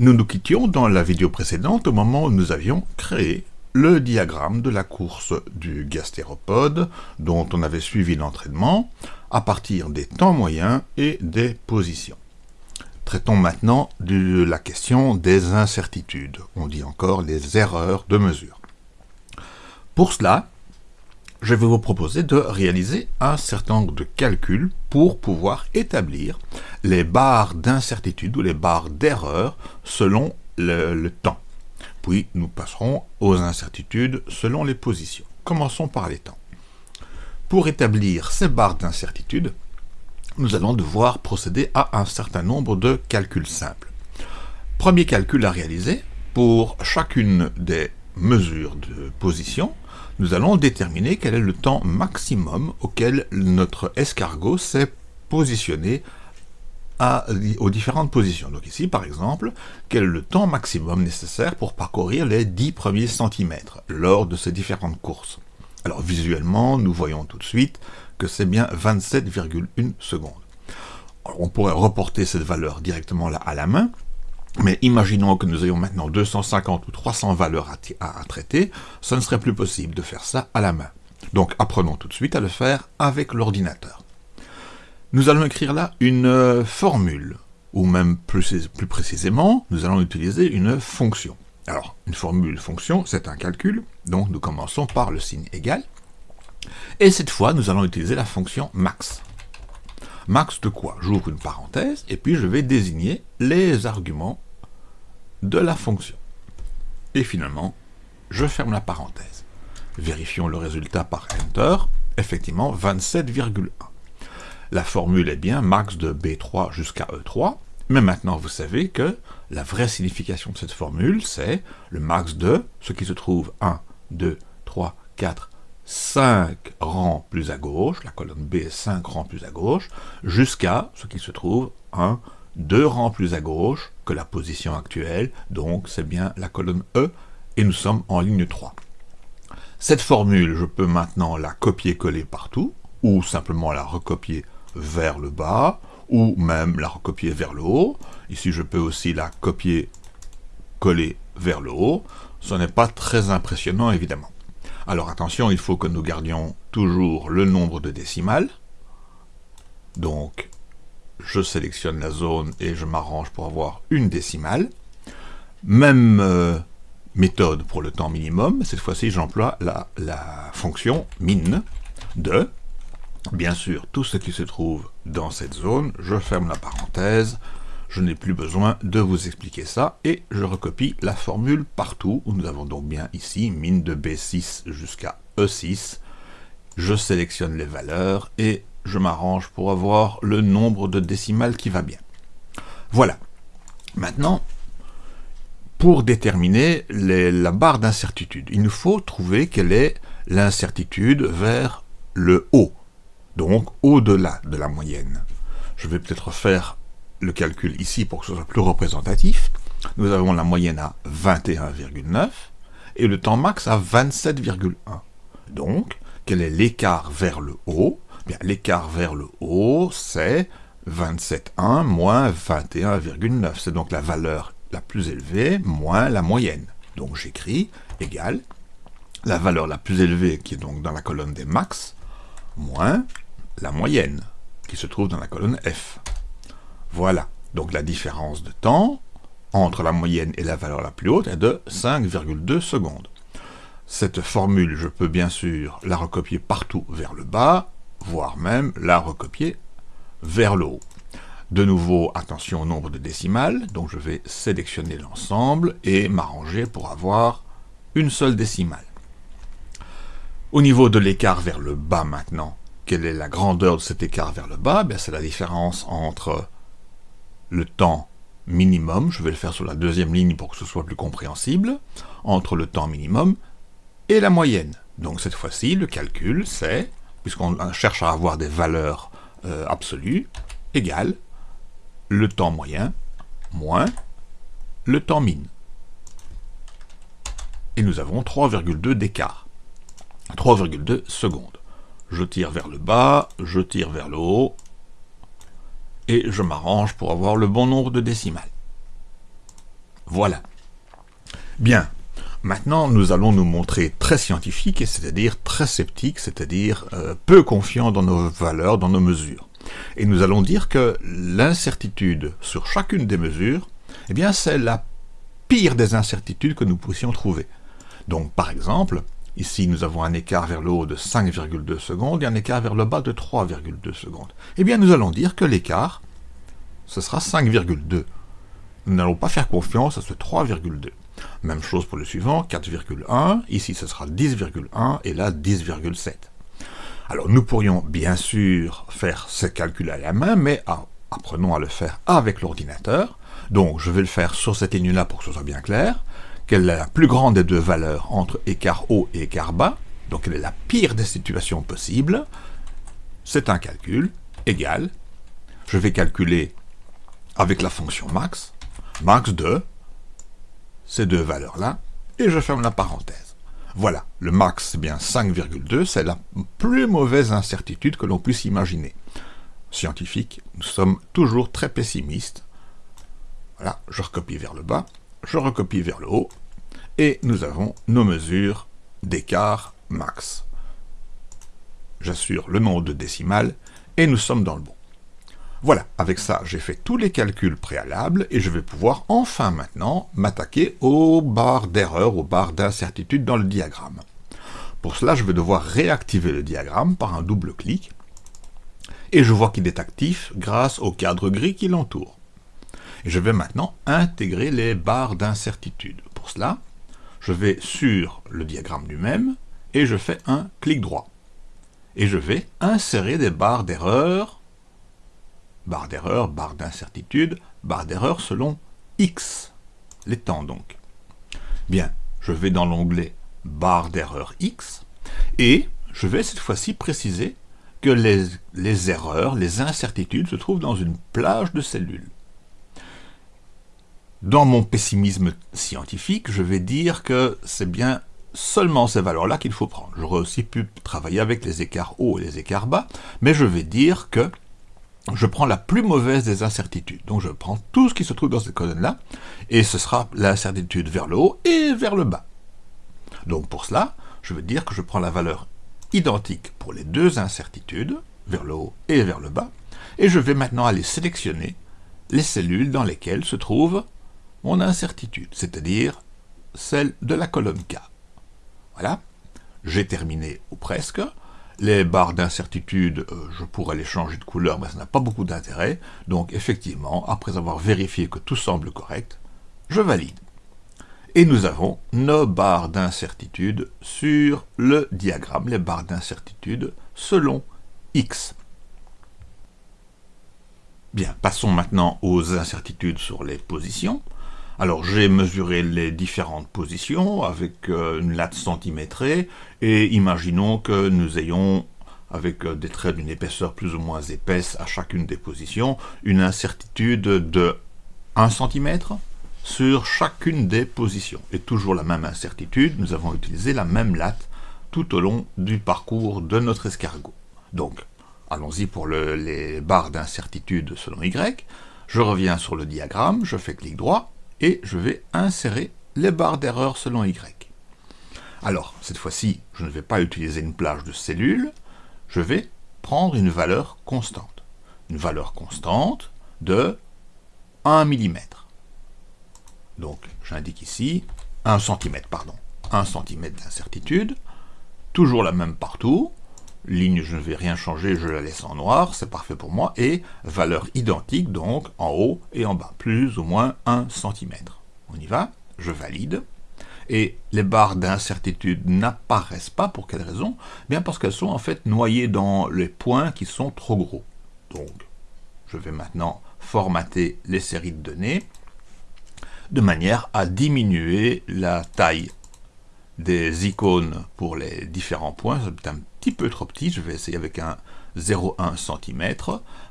Nous nous quittions dans la vidéo précédente au moment où nous avions créé le diagramme de la course du gastéropode dont on avait suivi l'entraînement à partir des temps moyens et des positions. Traitons maintenant de la question des incertitudes, on dit encore les erreurs de mesure. Pour cela, je vais vous proposer de réaliser un certain nombre de calculs pour pouvoir établir les barres d'incertitude ou les barres d'erreur selon le, le, temps. Puis nous passerons aux incertitudes selon les positions. Commençons par les temps. Pour établir ces barres d'incertitude, nous allons devoir procéder à un certain nombre de calculs simples. Premier calcul à réaliser, pour chacune des mesures de position, nous allons déterminer quel est le temps maximum auquel notre escargot s'est positionné aux différentes positions. Donc ici, par exemple, quel est le temps maximum nécessaire pour parcourir les 10 premiers centimètres lors de ces différentes courses? Alors visuellement, nous voyons tout de suite que c'est bien 27,1 secondes. on pourrait reporter cette valeur directement là à la main, mais imaginons que nous ayons maintenant 250 ou 300 valeurs à, traiter, ce ne serait plus possible de faire ça à la main. Donc apprenons tout de suite à le faire avec l'ordinateur. Nous allons écrire là une euh, formule, ou même plus, plus précisément, nous allons utiliser une fonction. Alors, une formule fonction, c'est un calcul, donc nous commençons par le signe égal, et cette fois, nous allons utiliser la fonction max. Max de quoi J'ouvre une parenthèse, et puis je vais désigner les arguments de la fonction. Et finalement, je ferme la parenthèse. Vérifions le résultat par Enter. Effectivement, 27,1. La formule est bien max de B3 jusqu'à E3, mais maintenant vous savez que la vraie signification de cette formule, c'est le max de ce qui se trouve 1, 2, 3, 4, 5 rangs plus à gauche, la colonne B est 5 rangs plus à gauche, jusqu'à ce qui se trouve 1, 2 rangs plus à gauche que la position actuelle, donc c'est bien la colonne E, et nous sommes en ligne 3. Cette formule, je peux maintenant la copier-coller partout, ou simplement la recopier vers le bas, ou même la recopier vers le haut. Ici, je peux aussi la copier-coller vers le haut. Ce n'est pas très impressionnant, évidemment. Alors attention, il faut que nous gardions toujours le nombre de décimales. Donc, je sélectionne la zone et je m'arrange pour avoir une décimale. Même euh, méthode pour le temps minimum, cette fois-ci j'emploie la, la fonction min de, bien sûr, tout ce qui se trouve dans cette zone, je ferme la parenthèse, je n'ai plus besoin de vous expliquer ça, et je recopie la formule partout, nous avons donc bien ici min de B6 jusqu'à E6, je sélectionne les valeurs, et je m'arrange pour avoir le nombre de décimales qui va bien. Voilà. Maintenant, pour déterminer la barre d'incertitude, il nous faut trouver quelle est l'incertitude vers le haut, donc au-delà de la moyenne. Je vais peut-être faire le calcul ici pour que ce soit plus représentatif. Nous avons la moyenne à 21,9 et le temps max à 27,1. Donc, quel est l'écart vers le haut? L'écart vers le haut, c'est 27,1 moins 21,9. C'est donc la valeur la plus élevée moins la moyenne. Donc j'écris égal la valeur la plus élevée qui est donc dans la colonne des max moins la moyenne qui se trouve dans la colonne F. Voilà. Donc la différence de temps entre la moyenne et la valeur la plus haute est de 5,2 secondes. Cette formule, je peux bien sûr la recopier partout vers le bas, voire même la recopier vers le haut. De nouveau, attention au nombre de décimales, donc je vais sélectionner l'ensemble et m'arranger pour avoir une seule décimale. Au niveau de l'écart vers le bas maintenant, quelle est la grandeur de cet écart vers le bas? Ben, C'est la différence entre le temps minimum, je vais le faire sur la deuxième ligne pour que ce soit plus compréhensible, entre le temps minimum et la moyenne. Donc cette fois-ci, le calcul, c'est puisqu'on cherche à avoir des valeurs euh, absolues, égale le temps moyen moins le temps min. Et nous avons 3,2 d'écart. 3,2 secondes. Je tire vers le bas, je tire vers le haut, et je m'arrange pour avoir le bon nombre de décimales. Voilà. Bien, maintenant nous allons nous montrer très scientifiques, c'est-à-dire très sceptiques, c'est-à-dire euh, peu confiants dans nos valeurs, dans nos mesures. Et nous allons dire que l'incertitude sur chacune des mesures, eh bien c'est la pire des incertitudes que nous puissions trouver. Donc par exemple, ici nous avons un écart vers le haut de 5,2 secondes et un écart vers le bas de 3,2 secondes. Eh bien nous allons dire que l'écart, ce sera 5,2. Nous n'allons pas faire confiance à ce 3,2. Même chose pour le suivant, 4,1, ici ce sera 10,1 et là 10,7. Alors nous pourrions bien sûr faire ces calculs à la main, mais apprenons à le faire avec l'ordinateur. Donc je vais le faire sur cette ligne-là pour que ce soit bien clair. Quelle est la plus grande des deux valeurs entre écart haut et écart bas Donc quelle est la pire des situations possibles C'est un calcul égal. Je vais calculer avec la fonction max, max de ces deux valeurs-là, et je ferme la parenthèse. Voilà, le max, c'est bien 5,2, c'est la plus mauvaise incertitude que l'on puisse imaginer. Scientifique, nous sommes toujours très pessimistes. Voilà, je recopie vers le bas, je recopie vers le haut, et nous avons nos mesures d'écart max. J'assure le nombre de décimales, et nous sommes dans le bon. Voilà, avec ça, j'ai fait tous les calculs préalables et je vais pouvoir enfin maintenant m'attaquer aux barres d'erreur, aux barres d'incertitude dans le diagramme. Pour cela, je vais devoir réactiver le diagramme par un double clic et je vois qu'il est actif grâce au cadre gris qui l'entoure. Et je vais maintenant intégrer les barres d'incertitude. Pour cela, je vais sur le diagramme lui-même et je fais un clic droit. Et je vais insérer des barres d'erreur barre d'erreur, barre d'incertitude, barre d'erreur selon X, les temps donc. Bien, je vais dans l'onglet barre d'erreur X, et je vais cette fois-ci préciser que les, erreurs, les incertitudes se trouvent dans une plage de cellules. Dans mon pessimisme scientifique, je vais dire que c'est bien seulement ces valeurs-là qu'il faut prendre. J'aurais aussi pu travailler avec les écarts hauts et les écarts bas, mais je vais dire que je prends la plus mauvaise des incertitudes. Donc je prends tout ce qui se trouve dans cette colonne-là, et ce sera l'incertitude vers le haut et vers le bas. Donc pour cela, je veux dire que je prends la valeur identique pour les deux incertitudes, vers le haut et vers le bas, et je vais maintenant aller sélectionner les cellules dans lesquelles se trouve mon incertitude, c'est-à-dire celle de la colonne K. Voilà, j'ai terminé ou presque, les barres d'incertitude, euh, je pourrais les changer de couleur, mais ça n'a pas beaucoup d'intérêt. Donc effectivement, après avoir vérifié que tout semble correct, je valide. Et nous avons nos barres d'incertitude sur le diagramme, les barres d'incertitude selon X. Bien, passons maintenant aux incertitudes sur les positions. Alors j'ai mesuré les différentes positions avec euh, une latte centimétrée et imaginons que nous ayons avec euh, des traits d'une épaisseur plus ou moins épaisse à chacune des positions, une incertitude de 1 cm sur chacune des positions. Et toujours la même incertitude, nous avons utilisé la même latte tout au long du parcours de notre escargot. Donc, allons-y pour les barres d'incertitude selon Y. Je reviens sur le diagramme, je fais clic droit, et je vais insérer les barres d'erreur selon Y. Alors, cette fois-ci, je ne vais pas utiliser une plage de cellules, je vais prendre une valeur constante. Une valeur constante de 1 mm. Donc, j'indique ici 1 cm, pardon, 1 cm d'incertitude, toujours la même partout, ligne, je ne vais rien changer, je la laisse en noir, c'est parfait pour moi, et valeur identique, donc en haut et en bas, plus ou moins 1 cm. On y va, je valide, et les barres d'incertitude n'apparaissent pas, pour quelle raison? Bien parce qu'elles sont en fait noyées dans les points qui sont trop gros. Donc, je vais maintenant formater les séries de données, de manière à diminuer la taille des icônes pour les différents points, c'est un petit peu trop petit, je vais essayer avec un 0,1 cm,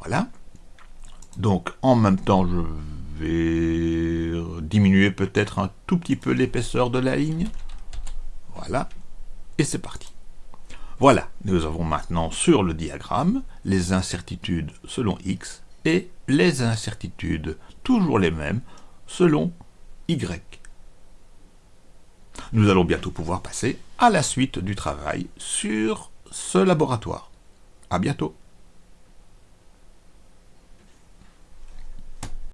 voilà. Donc en même temps, je vais diminuer peut-être un tout petit peu l'épaisseur de la ligne, voilà, et c'est parti. Voilà, nous avons maintenant sur le diagramme les incertitudes selon x et les incertitudes, toujours les mêmes, selon Y. Nous allons bientôt pouvoir passer à la suite du travail sur ce laboratoire. À bientôt